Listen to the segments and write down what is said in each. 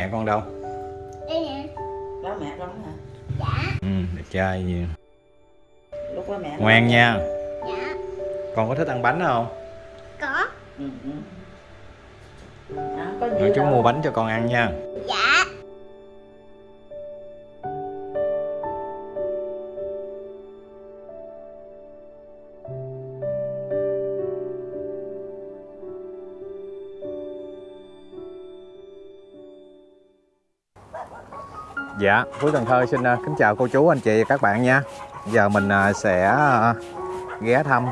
mẹ con đâu Đây nè. đó mẹ con hả Dạ. ừ đẹp trai gì lúc đó mẹ ngoan nha Dạ. con có thích ăn bánh không Có. ừ, ừ. À, có rồi nhiều chú đâu. mua bánh cho con ăn nha Dạ, Phú Cần Thơ xin uh, kính chào cô chú, anh chị và các bạn nha. Giờ mình uh, sẽ uh, ghé thăm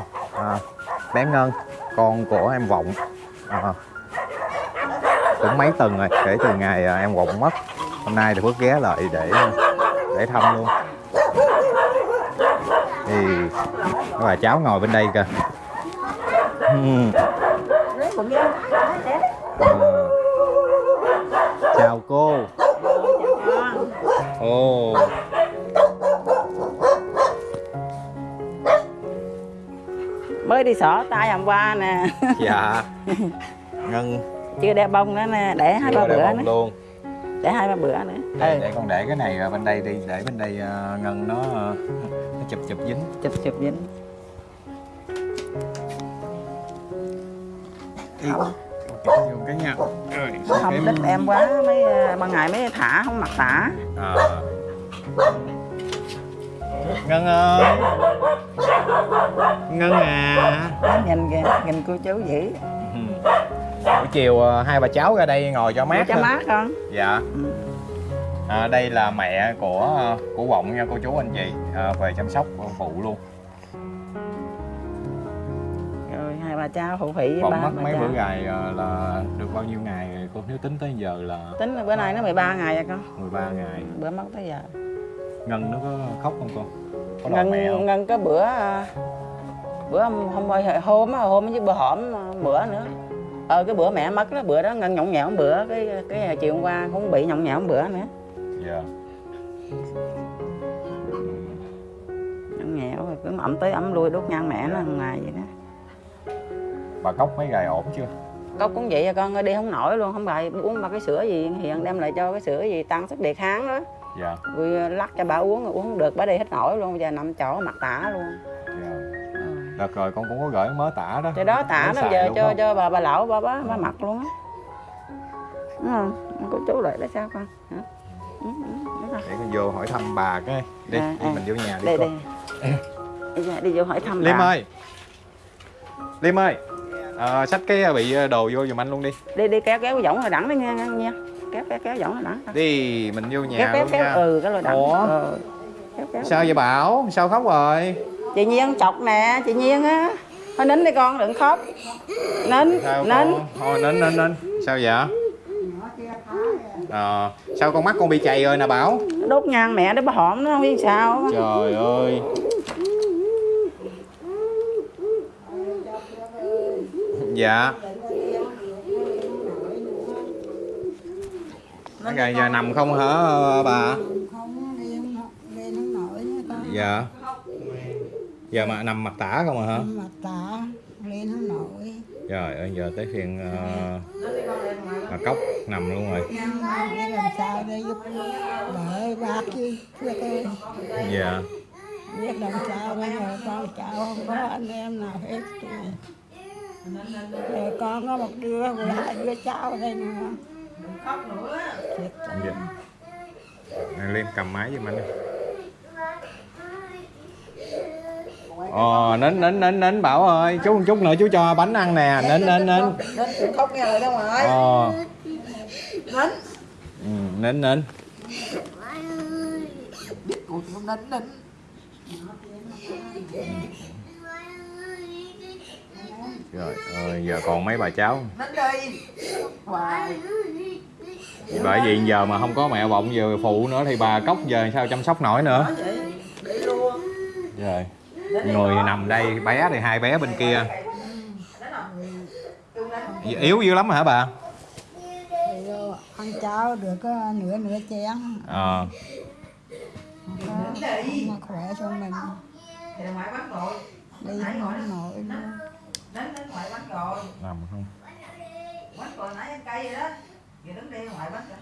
bé Ngân, con của em Vọng. Uh, Cũng mấy tuần rồi, kể từ ngày em Vọng mất. Hôm nay thì Phước ghé lại để để thăm luôn. Thì bà cháu ngồi bên đây kìa. Ờ. Chào cô xỏ tay hôm qua nè. Dạ. Ngân. Chưa đeo bông nữa nè để hai ba bữa nữa. luôn. Để hai ba bữa nữa. Để, ừ để con để cái này ở bên đây đi để bên đây ờ, ngân nó ờ, nó chụp chụp dính. Chụp chụp dính. Không dùng cái nha. Rồi không thích em quá mấy ờ, ban ngày mấy thả không mặc tả à. Ngân ơi. Ngân à. Nhìn kìa nhìn cô chú dữ. Ừ. buổi chiều ờ, hai bà cháu ra đây ngồi cho mát cho mát con dạ. Ừ. à, đây là mẹ của ờ, của vọng nha cô chú anh chị. À, về chăm sóc phụ luôn. Rồi hai bà cháu phụ phỉ vọng mất mấy cháu. bữa gài ờ, là được bao nhiêu ngày? Cô nếu tính tới giờ là tính là bữa nay nó 13 ngày rồi con. 13 ngày. Bữa mất tới giờ ngân nó có khóc không con có ngân mẹ không? Ngân có bữa ờ, bữa hôm hôm hôm hôm chứ bữa hổm ờ, bữa nữa. Ờ cái bữa mẹ mất đó bữa đó ngân nhõng nhẽo bữa cái cái chiều hôm qua cũng bị nhõng nhẽo bữa nữa. Dạ. Nhõng nhẽo rồi cứ ẩm tới ẩm lui đốt nhang mẹ nó hàng ngày vậy đó. Bà cốc mấy gài ổn chưa? Cốc cũng vậy à con đi không nổi luôn không bài uống ba cái sữa gì hiện đem lại cho cái sữa gì tăng sức đề kháng đó dạ. Rồi lắc cho bà uống rồi uống không được bà đi hết nổi luôn bây giờ nằm chỗ mặt tả luôn. Dạ. Ừ. rồi con cũng có gửi mớ tả đó. Cái đó tả nó giờ cho không? cho bà bà lão bà bà, bà mặc luôn á. Đúng không? Cô chú lại là sao con? Hả? Ừ, ừ, rồi. để con vô hỏi thăm bà cái đi, À, đi à. mình vô nhà đi đây con đi, ra, đi vô hỏi thăm liêm bà. ơi. Liêm ơi. Ờ, xách cái bị đồ vô giùm anh luôn đi. Đi đi kéo kéo cái võng rồi đẳng đi nha, nha kéo kéo kéo rồi đẳng đi mình vô nhà kéo kéo kéo nha. ừ cái rồi đẳng Ủa? ừ. kéo kéo. Sao vậy bảo? Sao khóc rồi? Chị nhiên chọc nè chị nhiên á. Thôi nín đi con đừng khóc. Nín sao nín. con? Thôi nín nín nín. Sao vậy? Ờ sao con mắt con bị chày rồi nè bảo? Đốt nhang mẹ để bà hổm nó không biết sao trời ơi. Dạ cái ngày giờ nằm không hả bà? Không lên lên nổi dạ. Giờ mà nằm mặt tả không à hả? Mặt tả, lên không nổi trời ơi giờ tới phiên uh, bà cốc nằm luôn rồi. Để làm sao để giúp đỡ bác chứ dạ. biết làm sao bây giờ con cháu không có anh em nào hết rồi rồi con có một đứa rồi đứa cháu đây nữa Thiệt tình. dạ Này, Liêm cầm máy giùm anh đi. Ờ, nín nín nín nín Bảo ơi Chú một chút nữa chú cho bánh ăn nè. Nín nín nín nín khóc nghe lời đâu mà Ờ. Nín ừ, Nín nín cũng nín nín Trời ơi giờ còn mấy bà cháu. Bởi vì giờ mà không có mẹ bọng giờ phụ nữa Thì bà cốc giờ sao chăm sóc nổi nữa? Rồi Người nằm đây bé thì hai bé bên kia. Yếu dữ lắm hả bà? Ăn cháo được có nửa nửa chén. Ờ. Khỏe cho mình. Rồi đi không nổi luôn đứng đến ngoài quán rồi. Nằm không? bánh rồi nãy ăn cây vậy đó. Vậy đứng đi ngoài bánh kìa.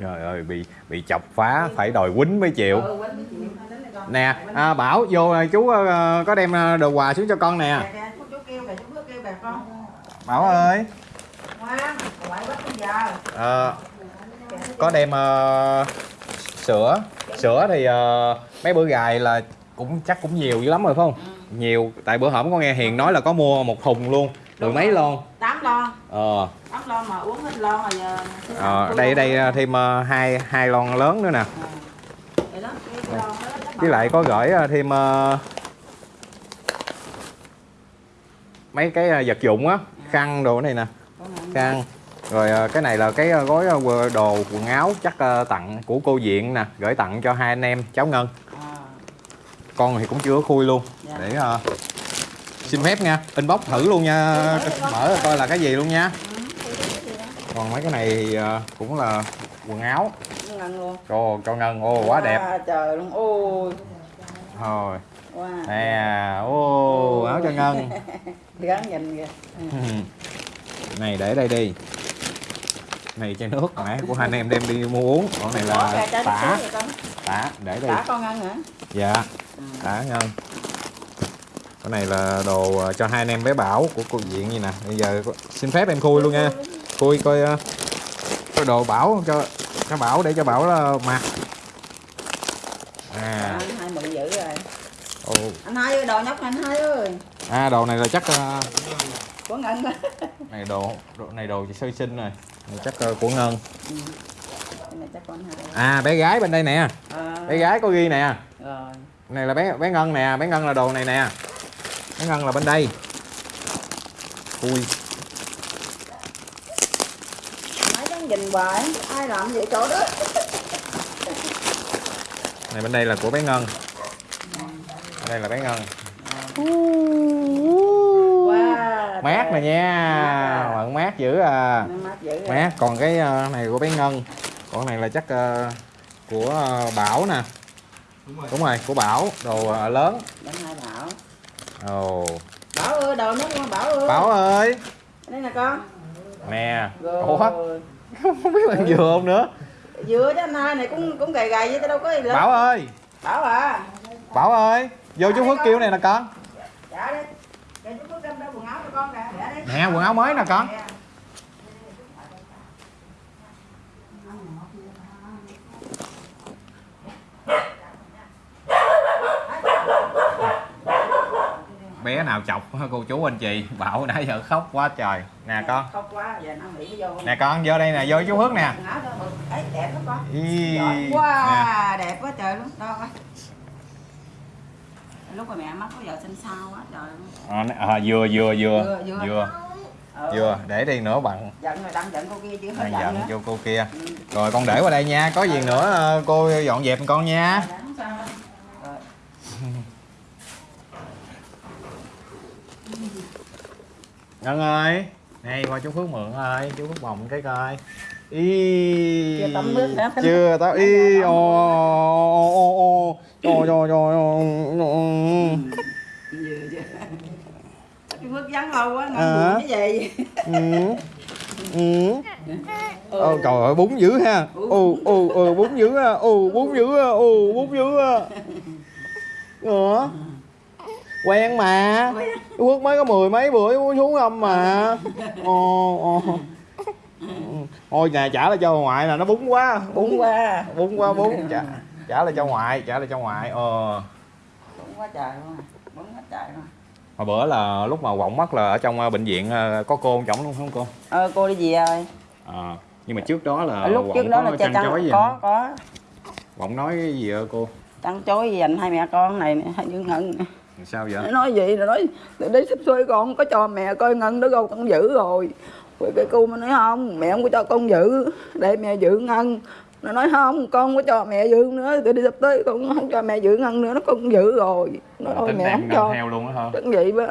Trời ơi bị bị chọc phá phải đòi quýnh mới chịu. Nè, à, bảo vô à, chú ờ, có đem à, đồ quà xuống cho con nè. Bảo ơi. À, có đem uh, sữa sữa thì uh, mấy bữa gài là cũng chắc cũng nhiều dữ lắm rồi phải không? Nhiều tại bữa hổm con nghe hiền nói là có mua một thùng luôn mười mấy lon. Tám lon, ờ. Tám lon mà uống hết lon rồi giờ. Ờ, đây đây ờ, thêm ờ, hai hai lon lớn nữa nè. Đó, cái lon với lại có gửi ờ, thêm ờ, mấy cái vật dụng á khăn đồ này nè. Khăn. Rồi cái này là cái gói đồ quần áo chắc tặng của cô diện nè gửi tặng cho hai anh em cháu ngân con thì cũng chưa có khui luôn Dạ. để ờ, xin phép nha inbox thử luôn nha mở ra coi là cái gì luôn nha còn mấy cái này thì ờ, cũng là quần áo ngân luôn. cho cho ngân ô quá đẹp trời luôn, ôi. thôi Wow. nè ô áo cho ngân Gắn nhìn kìa. này để đây đi này chai nước nãy của hai anh em đem đi mua uống còn này là tả. Tả để đây Tả con ngân hả? dạ tả ngân cái này là đồ ờ, cho hai anh em bé bảo của cô diện gì nè. Bây giờ xin phép em khui luôn nha. Khui coi ờ, coi đồ bảo cho cho bảo để cho bảo là mặc. À. À, anh hai dữ rồi. ồ. Anh hai ơi, đồ nhóc này anh hai ơi. à đồ này là chắc ờ, Của ngân này đồ, đồ này đồ sơ sinh rồi. Này chắc ờ, của ngân. Cái này chắc con hai. À bé gái bên đây nè. À, bé gái có ghi nè. Rồi. này là bé bé ngân nè bé ngân là đồ này nè. Bé ngân là bên đây. Ui Nói chắc nhìn hoài, ai làm vậy chỗ đó. này bên đây là của bé ngân. Bên đây là bé ngân. Wow. mát nè nha. Bận mát dữ à. Mát dữ rồi. mát còn cái ờ, này của bé ngân còn cái này là chắc ờ, của ờ, bảo nè đúng rồi của bảo đồ ờ, lớn Đến hai bảo. ồ Bảo ơi, đồ nó con Bảo ơi. bảo ơi Đây nè con. nè Rồi. ủa không biết bạn vừa không nữa Vừa chứ anh hai này cũng cũng gầy gầy chứ tao đâu có gì lớn. bảo ơi Bảo à. bảo ơi vô chú phước kêu này nè con Dạ đi. Để chú có cầm đeo quần áo cho con kìa. Để đi. nè quần áo mới nè con bé nào chọc cô chú anh chị bảo nãy giờ khóc quá trời nè con Khóc quá, giờ nó nghĩ vô. nè con vô đây nè vô chú phước nè Quần áo cho mực. Ấy đẹp lắm con. Ý, Giỏi nè. quá, đẹp quá trời luôn. Đâu coi. Lúc mà mẹ mất có vợ sinh sao quá trời luôn. à, nè, à, vừa vừa vừa Vừa, vừa. vừa Ừ. vừa để đi nữa bằng Giận rồi đang giận cô kia chứ hết giận giận nữa. vô cô kia Ừ. rồi con để qua đây nha có gì nữa ờ, cô dọn dẹp con nha Dạ, không sao đâu. Rồi. Ngân ơi. Này qua chú phước mượn ơi. Chú phước bồng cái coi. Y Chưa tắm nước hả? chưa tao y ô ô ô trời trời bước vắng lâu quá, cái gì. ừ. Ừ. Ô, trời ơi bún dữ ha. Ô ô ô bún dữ ha. Ô bún dữ ha. Ô bún dữ ha. Ủa quen mà. Quốc mới có mười mấy bữa xuống âm mà. Ồ ồ. Thôi nhà trả lại cho ngoại là nó bún quá. Bún quá. bún quá bún. Trả trả lại cho ngoại trả lại cho ngoại ờ. Bún quá trời luôn. Bún quá trời luôn. hồi bữa là lúc mà quọng mất là ở trong ờ, bệnh viện ờ, có cô chồng luôn không cô? Ờ cô đi gì rồi? à, nhưng mà trước đó là Ở lúc Quọng trước đó là cha chăn chối gì có không? có. Quọng nói cái gì ơ cô? Chăn chối gì dành hai mẹ con này hai đứa ngân sao vậy? Nó nói gì nó nói đây sắp xuôi con có cho mẹ coi ngân đó đâu con giữ rồi. Rồi cái cô mới nói không mẹ không có cho con giữ để mẹ giữ ngân. Nó nói không con có cho mẹ giữ nữa từ đi sắp tới con không cho mẹ giữ ngân nữa nó con giữ rồi. Nó tính mẹ không cho. heo luôn á hả? Cái vậy đó.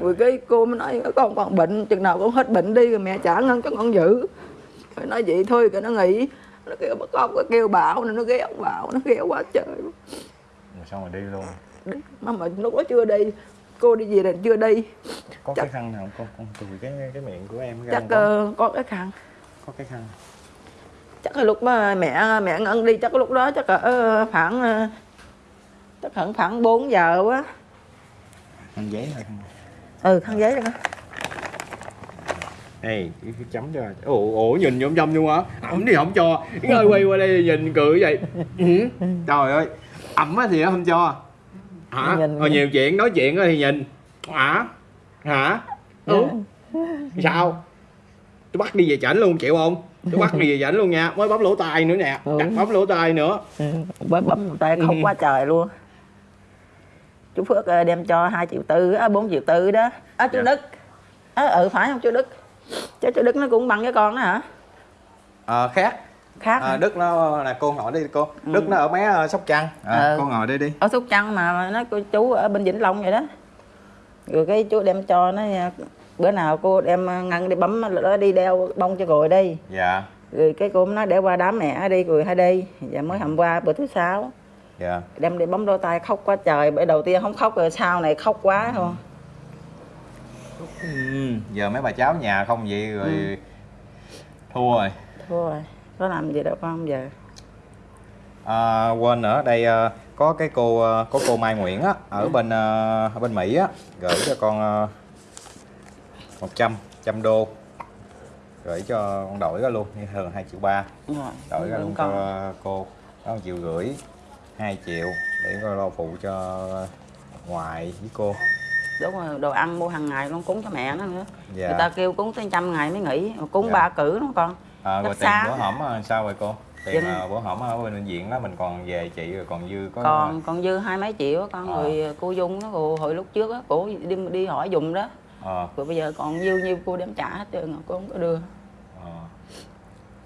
Rồi cái cô mới nói con còn bệnh chừng nào con hết bệnh đi rồi mẹ trả ngân cho con giữ. Rồi nói vậy thôi cái nó nghỉ nó kêu bắt con nó kêu bảo nên nó ghé bảo nó ghé quá trời rồi xong rồi đi luôn mà mà lúc đó chưa đi cô đi về là chưa đi có Chắc- cái khăn nào con con chùi cái cái miệng của em chắc có? ờ, có cái khăn có cái khăn chắc là lúc mà mẹ mẹ ngân đi chắc lúc đó chắc là ờ, khoảng ờ, chắc khoảng khoảng 4 giờ quá Ăn giấy thôi. ừ khăn giấy rồi Đây, cái chấm cho. Ủa, ủa nhìn nhom nhom luôn hả? Ẩm thì không cho. Cái ơi quay qua đây nhìn cười vậy. Ừ. Trời ơi. Ẩm á thì không cho. Hả? Nhìn- Rồi nhiều chuyện nói chuyện á thì nhìn. Hả? Hả? Ừ. Sao? Tôi bắt đi về chảnh luôn chịu không? Tôi bắt đi về chảnh luôn nha. Mới bấm lỗ tai nữa nè. Ừ. Cắt bấm lỗ tai nữa. ừ. bấm bấm tay khóc Ừ. quá trời luôn chú Phước ờ, đem cho 2 triệu tư á, 4 triệu tư đó á chú Dạ. Đức á ừ phải không chú Đức chứ chú Đức nó cũng bằng cái con đó hả Ờ khác. Khác À? Đức nó là cô ngồi đi cô. Ừ. Đức nó ở mé ờ, Sóc Trăng. À, Ừ. Cô ngồi đây đi. ở Sóc Trăng mà nó cô chú ở bên Vĩnh Long vậy đó rồi cái chú đem cho nó bữa nào cô đem ngăn đi bấm nó đi đeo bông cho rồi đi Dạ. rồi cái cô nói để qua đám mẹ đi rồi hay đi và mới hôm qua bữa thứ sáu Dạ. đem đi bấm đôi tay khóc quá trời bữa đầu tiên không khóc rồi sau này khóc quá không Ừ. Giờ mấy bà cháu nhà không vậy rồi Ừ. thua rồi. thôi rồi có làm gì đâu con giờ? À, quên nữa đây ờ, có cái cô ờ, có cô Mai Nguyễn á ở bên ờ, ở bên Mỹ á gửi cho con uh, 100 trăm đô. Gửi cho con đổi ra luôn như thường 2 triệu ba. Rồi đổi ra luôn con. cho cô đó 1 triệu rưỡi 2 triệu để coi lo phụ cho ngoại với cô. Đúng rồi đồ ăn mua hàng ngày con cúng cho mẹ nó nữa. Dạ. Người ta kêu cúng tới trăm ngày mới nghỉ cúng Dạ. ba cử đó con à, rồi tiền bữa hổm ờ, sao rồi cô? Tiền Dân- ờ, bữa hổm ở bên bệnh viện đó mình còn về chị rồi còn dư có còn còn dư hai mấy triệu á con Ờ. rồi cô dung nó cô hồi lúc trước á cô đi đi hỏi dùng đó. Ờ rồi bây giờ còn dư nhiêu cô đem trả hết trơn rồi cô không có đưa. Ờ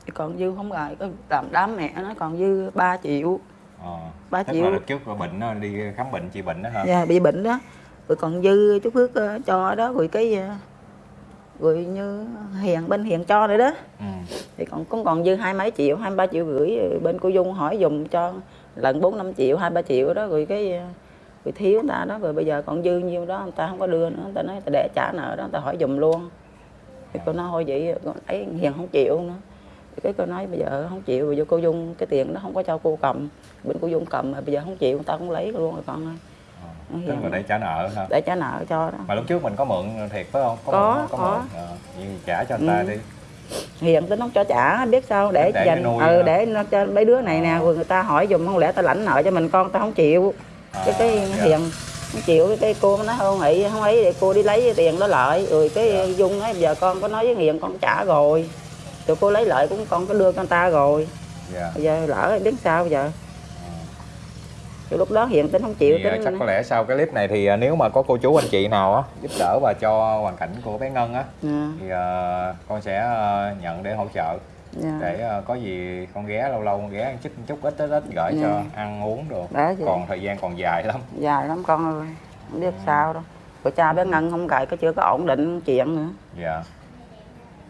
Thì còn dư không rồi có làm đám mẹ nó còn dư 3 triệu. Ờ Ba Tức triệu. là trước có bệnh nó đi khám bệnh trị bệnh đó hả? Dạ bị bệnh đó. Rồi còn dư chú Phước ờ, cho đó rồi cái ờ, rồi như hiền bên hiền cho nữa đó. Ừ. thì còn cũng còn dư hai mấy triệu hai ba triệu rưỡi rồi bên cô dung hỏi dùng cho lần bốn năm triệu hai ba triệu đó rồi cái ờ, rồi thiếu người ta đó rồi bây giờ còn dư nhiêu đó người ta không có đưa nữa người ta nói người ta để trả nợ đó người ta hỏi dùng luôn. Thì cô nói thôi vậy cô ấy hiền không chịu nữa. Thì cái cô nói bây giờ không chịu. Rồi vô cô dung cái tiền đó không có cho cô cầm. Bên cô dung cầm mà bây giờ không chịu người ta cũng lấy luôn rồi con ơi. Ờ. tức là để trả nợ hả để trả nợ cho đó mà lúc trước mình có mượn thiệt phải không Có, mượn, không? có. mượn ờ, vậy trả cho người ta Ừ. đi hiền tính không cho trả biết sao để, Để dành ừ hả? để nó cho mấy đứa này nè Ờ. rồi người ta hỏi dùm không lẽ ta lãnh nợ cho mình con ta không chịu cái cái dạ. hiền không chịu cái, cô nói không nghĩ không ấy để cô đi lấy tiền đó lại rồi cái Dạ. dung nói giờ con có nói với hiền con trả rồi rồi cô lấy lại cũng con có đưa cho người ta rồi dạ bây giờ lỡ biết sao giờ Rồi lúc đó hiền tính không chịu thì tính chắc có lẽ sau cái clip này thì ờ, nếu mà có cô chú anh chị nào á giúp đỡ và cho hoàn cảnh của bé Ngân á Dạ, thì ờ, con sẽ ờ, nhận để hỗ trợ dạ. để có gì con ghé lâu lâu con ghé ăn chút chút ít ít ít gửi Dạ. cho ăn uống vậy. còn thời gian còn dài lắm dài lắm con ơi không Ừ. biết sao đâu rồi cha bé ngân không gài có chưa có ổn định chuyện nữa dạ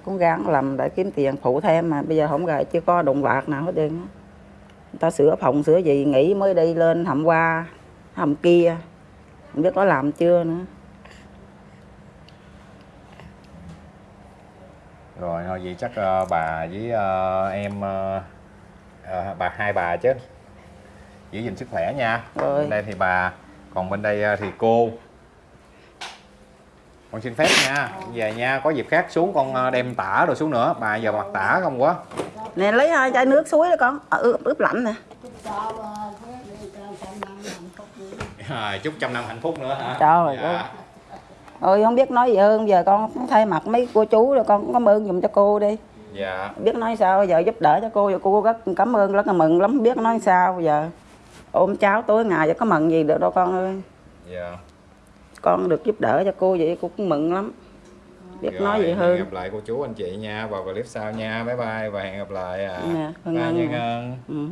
cũng gắng làm để kiếm tiền phụ thêm mà bây giờ không gài chưa có đồng bạc nào hết trơn á. Ta sửa phòng sửa gì nghỉ mới đi lên hầm qua hầm kia. Không biết có làm chưa nữa. Rồi thôi vậy chắc ờ, bà với ờ, em ờ, ờ, bà hai bà chứ. Giữ gìn sức khỏe nha. Rồi. bên đây thì bà còn bên đây ờ, thì cô. Con xin phép nha. Về nha có dịp khác xuống con đem tả rồi xuống nữa. Bà giờ mặc tả không quá nè lấy hai chai nước suối đó con. Ờ, ướp, ướp lạnh nè. À, chúc trăm năm hạnh phúc nữa hả? Trời dạ. ơi. ôi không biết nói gì hơn. Giờ con thay mặt mấy cô chú rồi con cũng cảm ơn dùm cho cô đi. Dạ. Biết nói sao giờ giúp đỡ cho cô. Giờ cô rất cảm ơn rất là mừng lắm. Biết nói sao giờ. Ôm cháu tối ngày giờ có mừng gì được đâu con ơi. Dạ. Con được giúp đỡ cho cô vậy cô cũng mừng lắm biết Rồi, nói gì hơn gặp lại cô chú anh chị nha vào clip sau nha bye bye và hẹn gặp lại à. Nè, Hân bye. Ngân ừ.